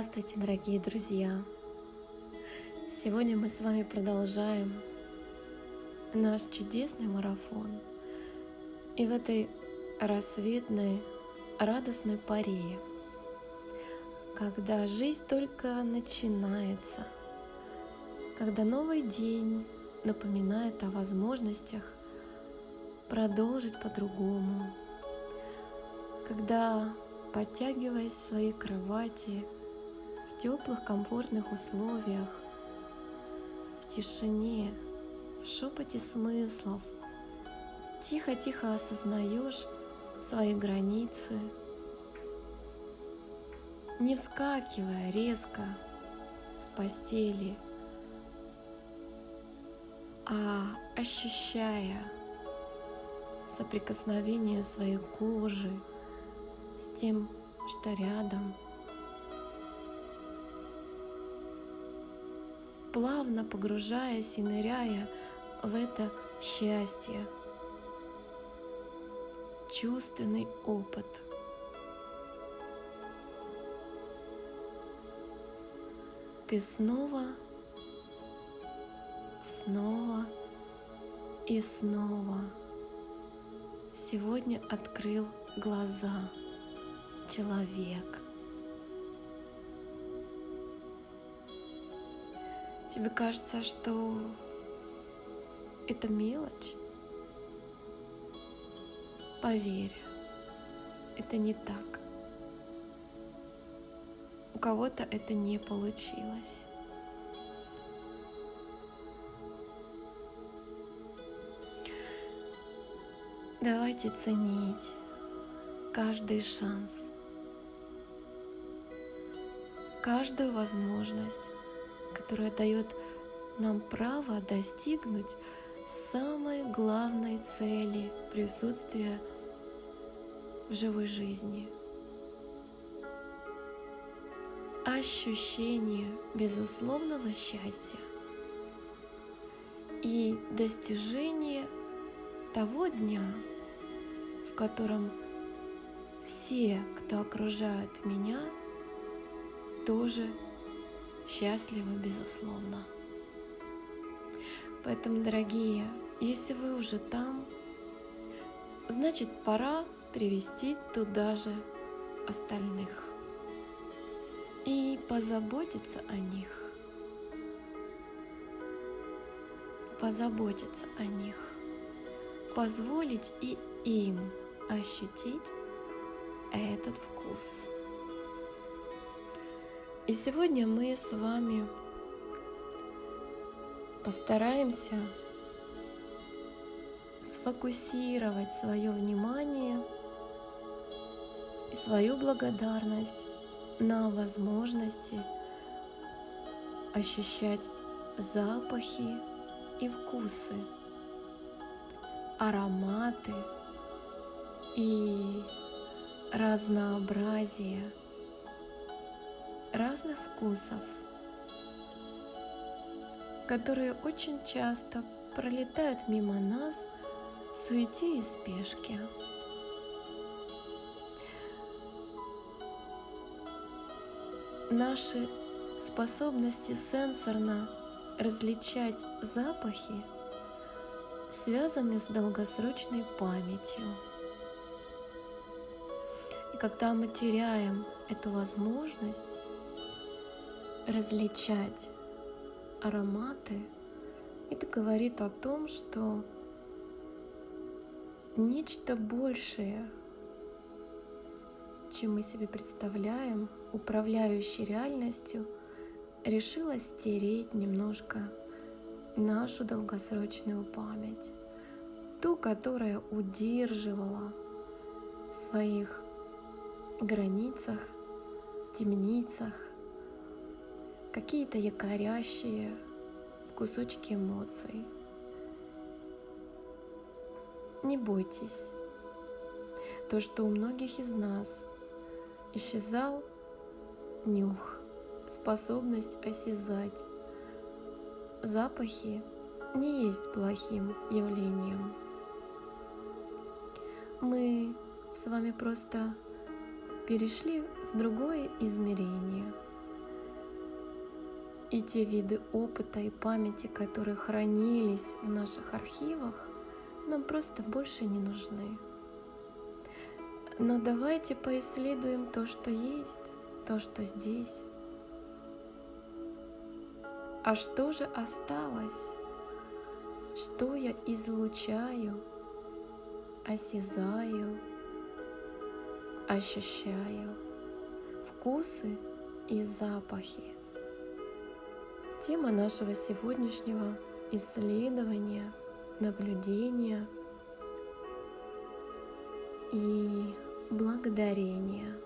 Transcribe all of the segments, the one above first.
Здравствуйте, дорогие друзья! Сегодня мы с вами продолжаем наш чудесный марафон. И в этой рассветной, радостной паре, когда жизнь только начинается, когда новый день напоминает о возможностях продолжить по-другому, когда, подтягиваясь в своей кровати, в теплых, комфортных условиях, в тишине, в шепоте смыслов, тихо-тихо осознаешь свои границы, не вскакивая резко с постели, а ощущая соприкосновение своей кожи с тем, что рядом. Плавно погружаясь и ныряя в это счастье, чувственный опыт. Ты снова, снова и снова сегодня открыл глаза человек. Тебе кажется, что это мелочь? Поверь, это не так. У кого-то это не получилось. Давайте ценить каждый шанс, каждую возможность, которая дает нам право достигнуть самой главной цели присутствия в живой жизни. Ощущение безусловного счастья и достижение того дня, в котором все, кто окружает меня, тоже счастливы, безусловно. Поэтому, дорогие, если вы уже там, значит пора привести туда же остальных и позаботиться о них. Позаботиться о них. Позволить и им ощутить этот вкус. И сегодня мы с вами постараемся сфокусировать свое внимание и свою благодарность на возможности ощущать запахи и вкусы, ароматы и разнообразие разных вкусов – которые очень часто пролетают мимо нас в суете и спешке. Наши способности сенсорно различать запахи связаны с долгосрочной памятью. И когда мы теряем эту возможность различать ароматы, это говорит о том, что нечто большее, чем мы себе представляем, управляющий реальностью, решила стереть немножко нашу долгосрочную память, ту, которая удерживала в своих границах, темницах, какие-то якорящие кусочки эмоций. Не бойтесь. То, что у многих из нас исчезал нюх, способность осязать. Запахи не есть плохим явлением. Мы с вами просто перешли в другое измерение – и те виды опыта и памяти, которые хранились в наших архивах, нам просто больше не нужны. Но давайте поисследуем то, что есть, то, что здесь. А что же осталось? Что я излучаю, осязаю, ощущаю? Вкусы и запахи. Тема нашего сегодняшнего исследования, наблюдения и благодарения.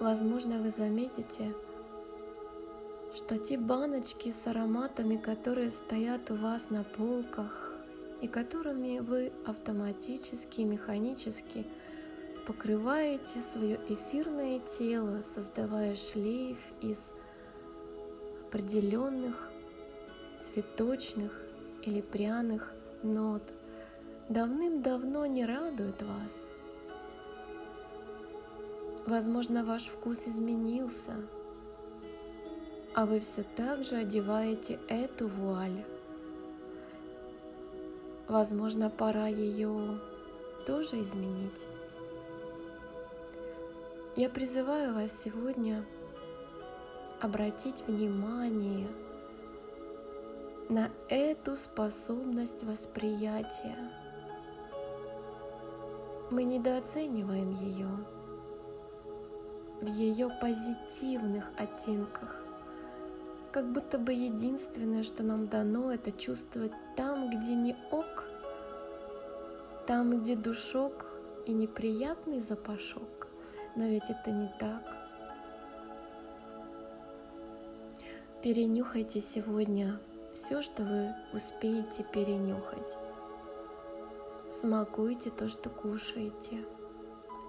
Возможно, вы заметите, что те баночки с ароматами, которые стоят у вас на полках и которыми вы автоматически, механически покрываете свое эфирное тело, создавая шлейф из определенных цветочных или пряных нот, давным-давно не радует вас. Возможно, ваш вкус изменился, а вы все так же одеваете эту вуаль. Возможно, пора ее тоже изменить. Я призываю вас сегодня обратить внимание на эту способность восприятия. Мы недооцениваем ее в ее позитивных оттенках. Как будто бы единственное, что нам дано, это чувствовать там, где не ок, там, где душок и неприятный запашок. Но ведь это не так. Перенюхайте сегодня все, что вы успеете перенюхать. Смакуйте то, что кушаете.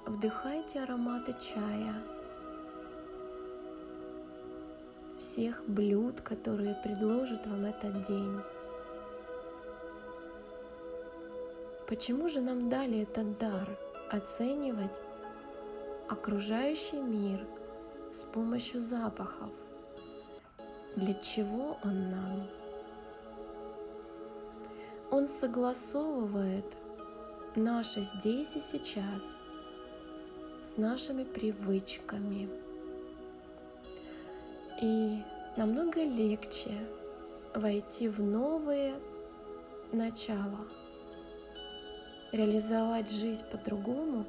Вдыхайте ароматы чая. Всех блюд, которые предложит вам этот день. Почему же нам дали этот дар оценивать окружающий мир с помощью запахов. Для чего он нам? Он согласовывает наше здесь и сейчас с нашими привычками. И намного легче войти в новые начала, реализовать жизнь по-другому,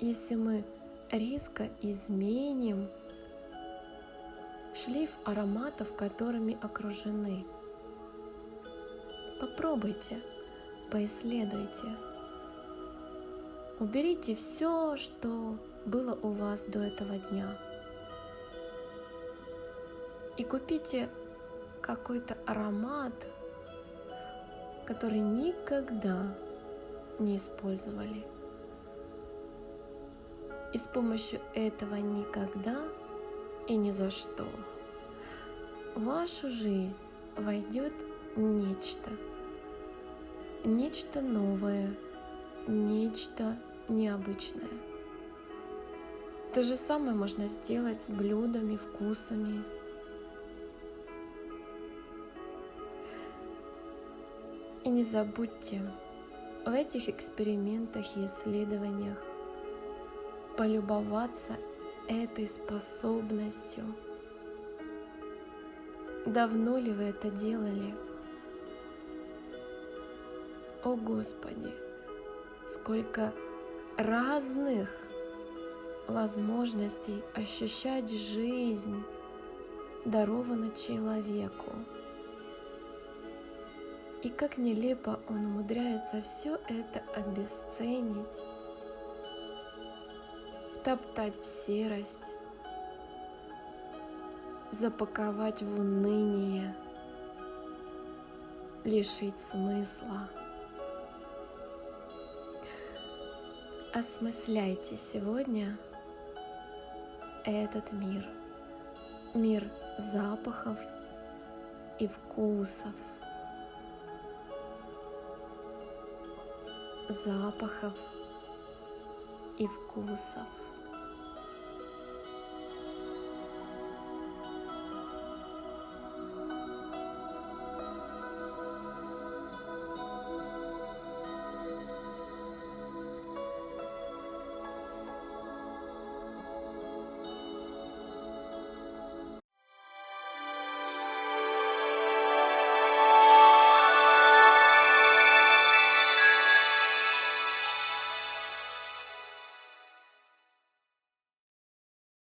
если мы резко изменим шлейф ароматов, которыми окружены. Попробуйте, поисследуйте. Уберите все, что было у вас до этого дня. И купите какой-то аромат, который никогда не использовали. И с помощью этого никогда и ни за что в вашу жизнь войдет нечто. Нечто новое, нечто необычное. То же самое можно сделать с блюдами, вкусами. И не забудьте, в этих экспериментах и исследованиях полюбоваться этой способностью. Давно ли вы это делали? О Господи, сколько разных возможностей ощущать жизнь даровано человеку. И как нелепо он умудряется все это обесценить втоптать в серость, запаковать в уныние, лишить смысла. Осмысляйте сегодня этот мир, мир запахов и вкусов, запахов и вкусов.